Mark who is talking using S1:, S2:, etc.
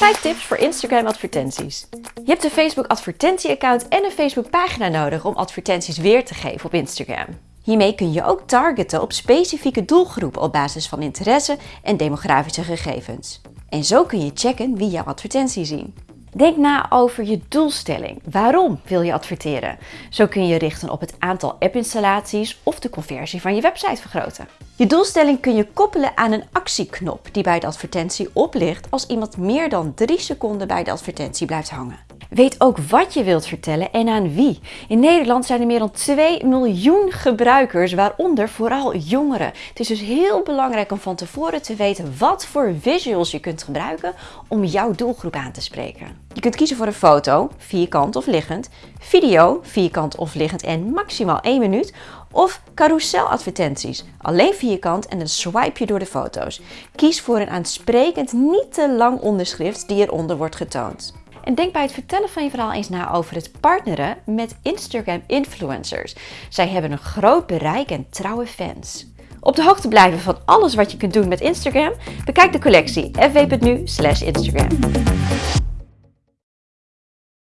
S1: 5 tips voor Instagram advertenties. Je hebt een Facebook advertentieaccount en een Facebook pagina nodig om advertenties weer te geven op Instagram. Hiermee kun je ook targeten op specifieke doelgroepen op basis van interesse en demografische gegevens. En zo kun je checken wie jouw advertentie zien. Denk na over je doelstelling. Waarom wil je adverteren? Zo kun je richten op het aantal app-installaties of de conversie van je website vergroten. Je doelstelling kun je koppelen aan een actieknop die bij de advertentie oplicht als iemand meer dan 3 seconden bij de advertentie blijft hangen. Weet ook wat je wilt vertellen en aan wie. In Nederland zijn er meer dan 2 miljoen gebruikers, waaronder vooral jongeren. Het is dus heel belangrijk om van tevoren te weten wat voor visuals je kunt gebruiken om jouw doelgroep aan te spreken. Je kunt kiezen voor een foto, vierkant of liggend, video, vierkant of liggend en maximaal 1 minuut, of carouseladvertenties, alleen vierkant en dan swipe je door de foto's. Kies voor een aansprekend, niet te lang onderschrift die eronder wordt getoond. En denk bij het vertellen van je verhaal eens na over het partneren met Instagram influencers. Zij hebben een groot bereik en trouwe fans. Op de hoogte blijven van alles wat je kunt doen met Instagram? Bekijk de collectie fv.nu/instagram.